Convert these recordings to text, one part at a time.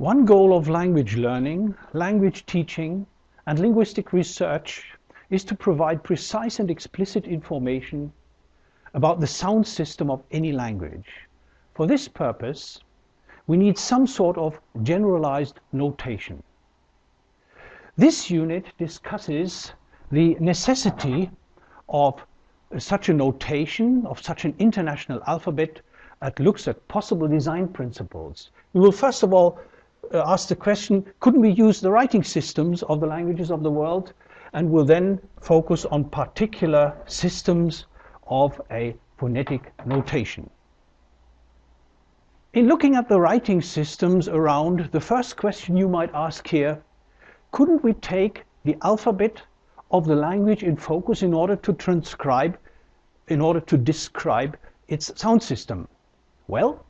One goal of language learning, language teaching, and linguistic research is to provide precise and explicit information about the sound system of any language. For this purpose, we need some sort of generalized notation. This unit discusses the necessity of such a notation, of such an international alphabet that looks at possible design principles. We will first of all Uh, ask the question, couldn't we use the writing systems of the languages of the world? And will then focus on particular systems of a phonetic notation. In looking at the writing systems around, the first question you might ask here, couldn't we take the alphabet of the language in focus in order to transcribe, in order to describe its sound system? Well,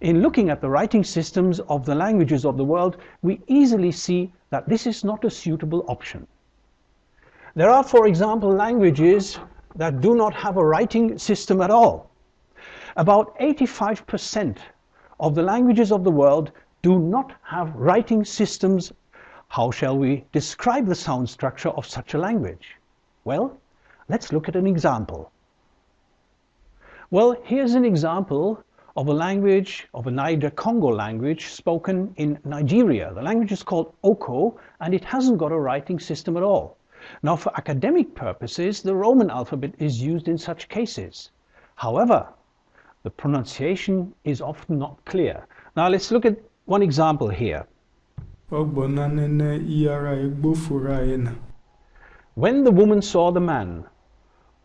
in looking at the writing systems of the languages of the world, we easily see that this is not a suitable option. There are, for example, languages that do not have a writing system at all. About 85% of the languages of the world do not have writing systems. How shall we describe the sound structure of such a language? Well, let's look at an example. Well, here's an example of a language, of a Niger-Congo language spoken in Nigeria. The language is called Oko and it hasn't got a writing system at all. Now for academic purposes, the Roman alphabet is used in such cases. However, the pronunciation is often not clear. Now let's look at one example here. When the woman saw the man,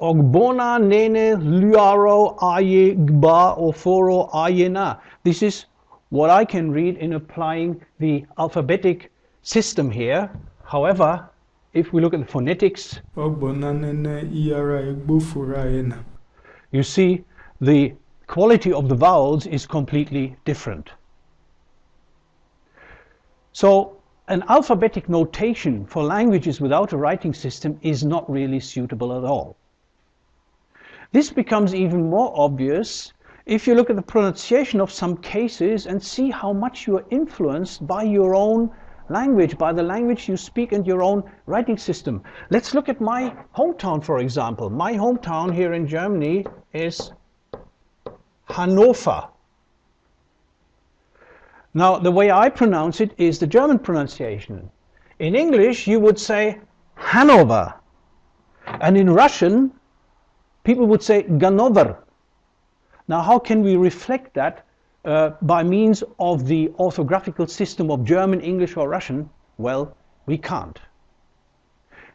Ogbona nene luaro aye gba oforo ayena. This is what I can read in applying the alphabetic system here. However, if we look at the phonetics, you see the quality of the vowels is completely different. So an alphabetic notation for languages without a writing system is not really suitable at all. This becomes even more obvious if you look at the pronunciation of some cases and see how much you are influenced by your own language, by the language you speak and your own writing system. Let's look at my hometown, for example. My hometown here in Germany is Hannover. Now, the way I pronounce it is the German pronunciation. In English, you would say Hanover. And in Russian, people would say Ganover. Now how can we reflect that uh, by means of the orthographical system of German, English or Russian? Well, we can't.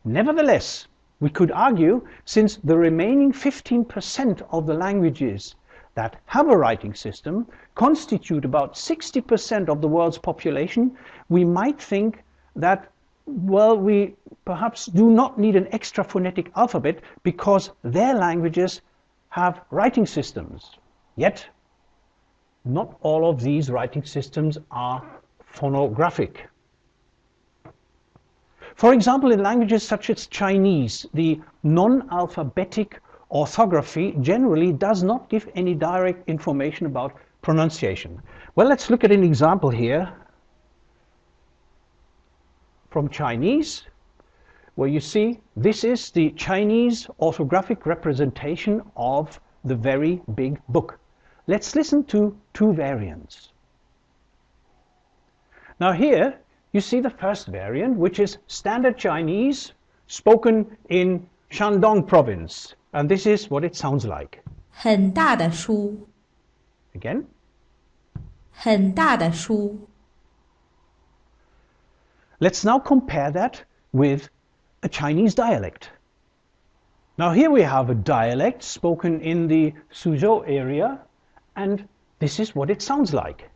Nevertheless, we could argue since the remaining 15% of the languages that have a writing system constitute about 60% of the world's population, we might think that well, we perhaps do not need an extra phonetic alphabet because their languages have writing systems. Yet, not all of these writing systems are phonographic. For example, in languages such as Chinese, the non-alphabetic orthography generally does not give any direct information about pronunciation. Well, let's look at an example here from Chinese, where you see this is the Chinese orthographic representation of the very big book. Let's listen to two variants. Now here you see the first variant, which is standard Chinese spoken in Shandong province. And this is what it sounds like. 很大的书. Again. 很大的书. Let's now compare that with a Chinese dialect. Now here we have a dialect spoken in the Suzhou area and this is what it sounds like.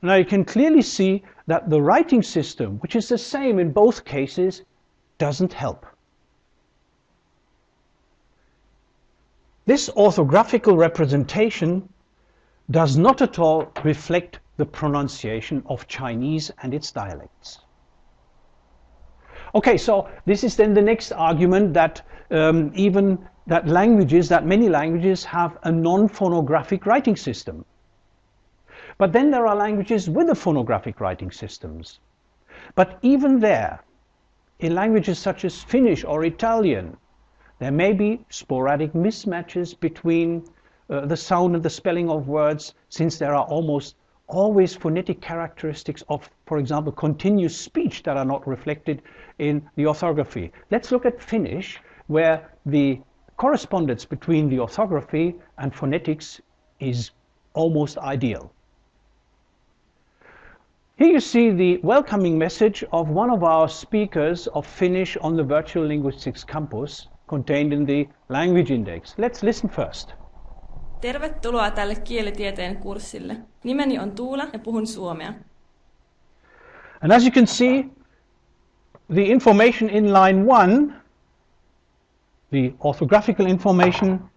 Now you can clearly see that the writing system, which is the same in both cases, doesn't help. This orthographical representation does not at all reflect the pronunciation of Chinese and its dialects. Okay, so this is then the next argument that um, even that languages, that many languages have a non-phonographic writing system. But then there are languages with a phonographic writing systems. But even there, in languages such as Finnish or Italian, there may be sporadic mismatches between uh, the sound and the spelling of words since there are almost always phonetic characteristics of, for example, continuous speech that are not reflected in the orthography. Let's look at Finnish, where the correspondence between the orthography and phonetics is almost ideal. Here you see the welcoming message of one of our speakers of Finnish on the Virtual Linguistics Campus contained in the language index. Let's listen first. Tervetuloa tälle kielitieteen kurssille. Nimeni on Tuula ja puhun suomea. And as you can see, the information in line 1, the orthographical information,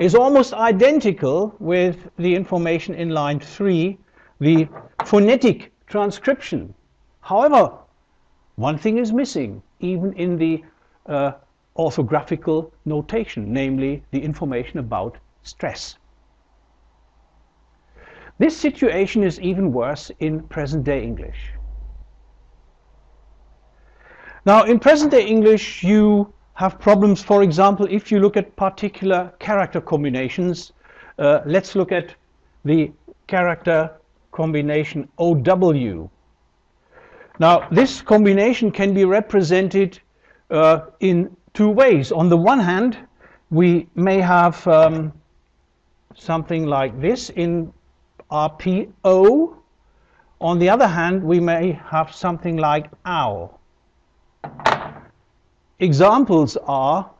is almost identical with the information in line 3, the phonetic transcription. However, one thing is missing, even in the uh, orthographical notation, namely the information about stress. This situation is even worse in present-day English. Now, in present-day English, you have problems, for example, if you look at particular character combinations. Uh, let's look at the character combination OW. Now, this combination can be represented uh, in two ways. On the one hand, we may have um, something like this in RPO. On the other hand, we may have something like OW. Examples are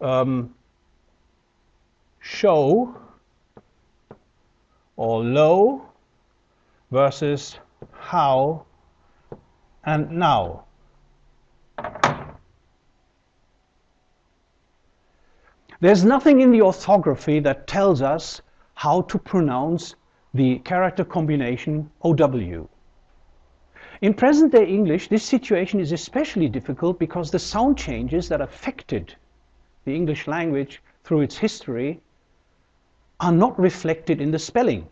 um, show or low versus how and now. There's nothing in the orthography that tells us how to pronounce the character combination OW. In present-day English, this situation is especially difficult because the sound changes that affected the English language through its history are not reflected in the spelling.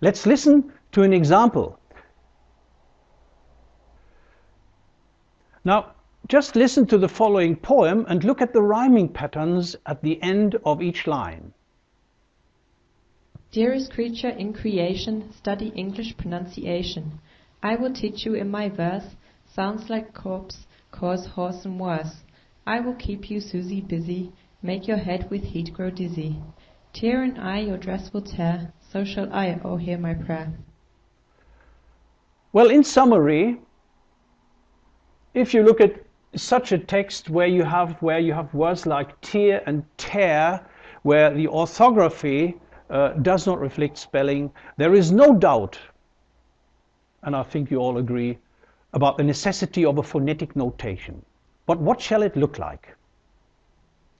Let's listen to an example. Now, just listen to the following poem and look at the rhyming patterns at the end of each line. Dearest creature in creation, study English pronunciation. I will teach you in my verse, sounds like corpse, cause horse and worse. I will keep you, Susie, busy, make your head with heat grow dizzy. Tear and I your dress will tear, so shall I, oh hear my prayer. Well, in summary, if you look at such a text where you have where you have words like tear and tear, where the orthography uh, does not reflect spelling, there is no doubt, and I think you all agree, about the necessity of a phonetic notation. But what shall it look like?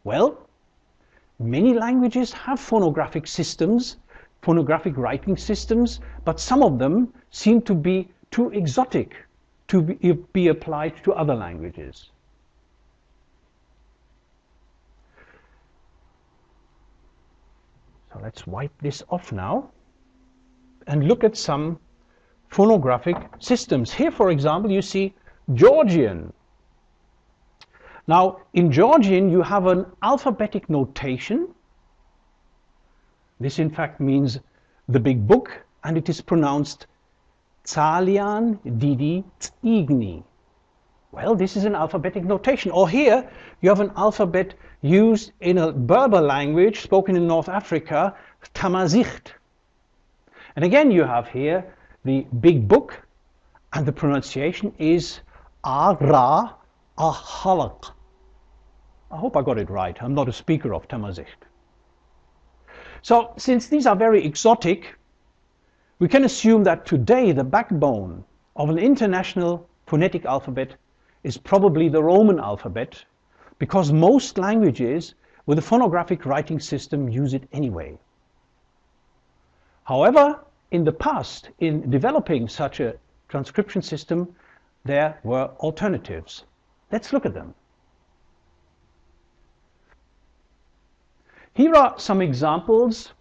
Well, many languages have phonographic systems, phonographic writing systems, but some of them seem to be too exotic to be, be applied to other languages. Let's wipe this off now and look at some phonographic systems. Here, for example, you see Georgian. Now, in Georgian, you have an alphabetic notation. This, in fact, means the big book, and it is pronounced Tsalian Didi Tsigni. Well, this is an alphabetic notation. Or here, you have an alphabet used in a Berber language spoken in North Africa, Tamazight. And again, you have here the big book, and the pronunciation is Ara Ahalak. I hope I got it right. I'm not a speaker of Tamazight. So, since these are very exotic, we can assume that today the backbone of an international phonetic alphabet is probably the Roman alphabet because most languages with a phonographic writing system use it anyway. However, in the past, in developing such a transcription system, there were alternatives. Let's look at them. Here are some examples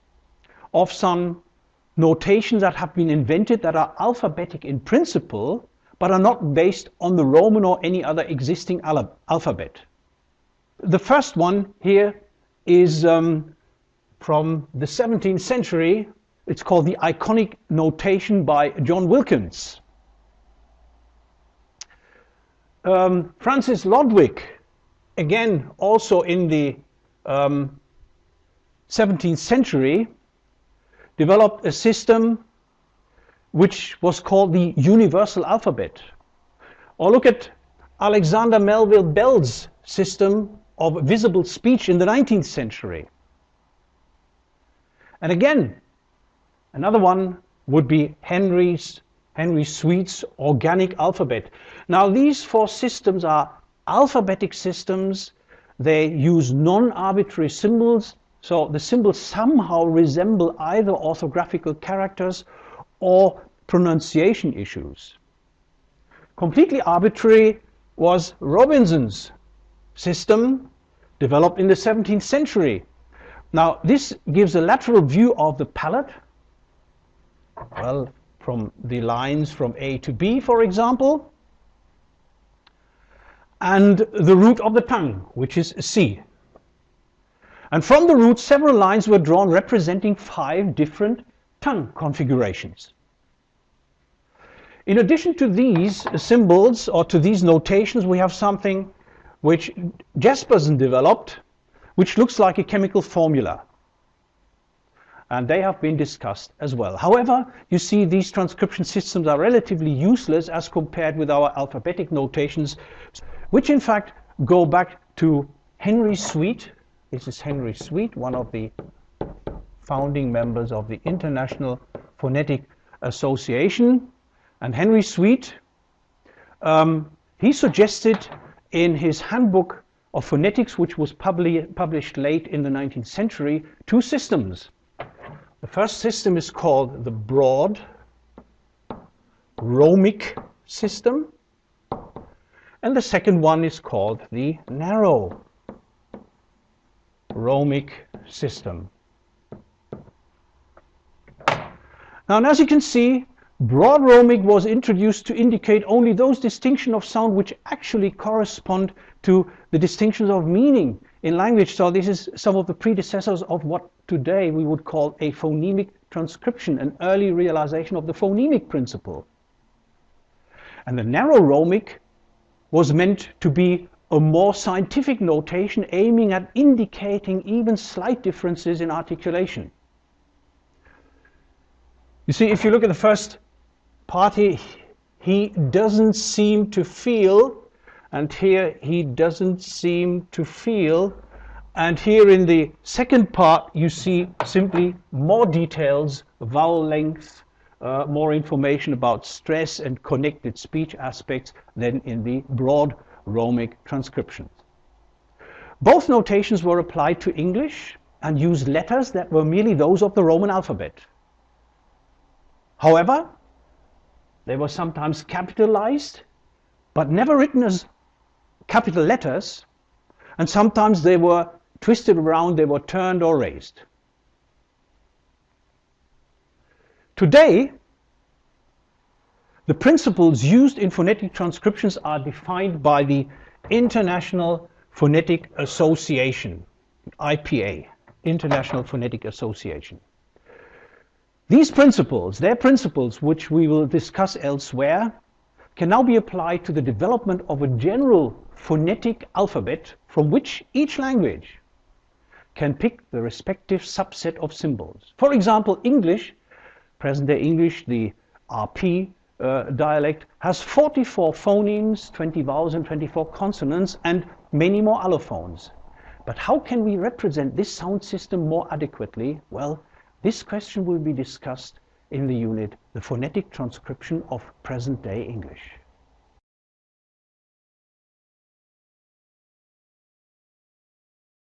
of some notations that have been invented that are alphabetic in principle, but are not based on the Roman or any other existing al alphabet. The first one here is um, from the 17th century. It's called the Iconic Notation by John Wilkins. Um, Francis Lodwick, again, also in the um, 17th century, developed a system which was called the universal alphabet. Or look at Alexander Melville Bell's system of visible speech in the 19th century. And again, another one would be Henry's Henry Sweet's organic alphabet. Now these four systems are alphabetic systems. They use non-arbitrary symbols, so the symbols somehow resemble either orthographical characters or pronunciation issues. Completely arbitrary was Robinson's system developed in the 17th century. Now this gives a lateral view of the palate. Well, from the lines from A to B, for example, and the root of the tongue, which is C. And from the root, several lines were drawn representing five different tongue configurations. In addition to these symbols or to these notations, we have something which Jespersen developed, which looks like a chemical formula. And they have been discussed as well. However, you see these transcription systems are relatively useless as compared with our alphabetic notations, which in fact go back to Henry Sweet. This is Henry Sweet, one of the founding members of the International Phonetic Association. And Henry Sweet, um, he suggested in his handbook of phonetics, which was publi published late in the 19th century, two systems. The first system is called the broad Romic system, and the second one is called the narrow Romic system. Now, as you can see, broad Romic was introduced to indicate only those distinctions of sound which actually correspond to the distinctions of meaning in language. So this is some of the predecessors of what today we would call a phonemic transcription, an early realization of the phonemic principle. And the narrow Romic was meant to be a more scientific notation aiming at indicating even slight differences in articulation. You see, if you look at the first party, he doesn't seem to feel, and here he doesn't seem to feel, and here in the second part you see simply more details, vowel length, uh, more information about stress and connected speech aspects than in the broad Romic transcriptions. Both notations were applied to English and used letters that were merely those of the Roman alphabet. However, they were sometimes capitalized, but never written as capital letters, and sometimes they were twisted around, they were turned or raised. Today, the principles used in phonetic transcriptions are defined by the International Phonetic Association, IPA, International Phonetic Association. These principles, their principles, which we will discuss elsewhere, can now be applied to the development of a general phonetic alphabet from which each language can pick the respective subset of symbols. For example, English, present-day English, the RP uh, dialect, has 44 phonemes, 20 vowels and 24 consonants, and many more allophones. But how can we represent this sound system more adequately? Well, this question will be discussed in the unit, the phonetic transcription of present-day English.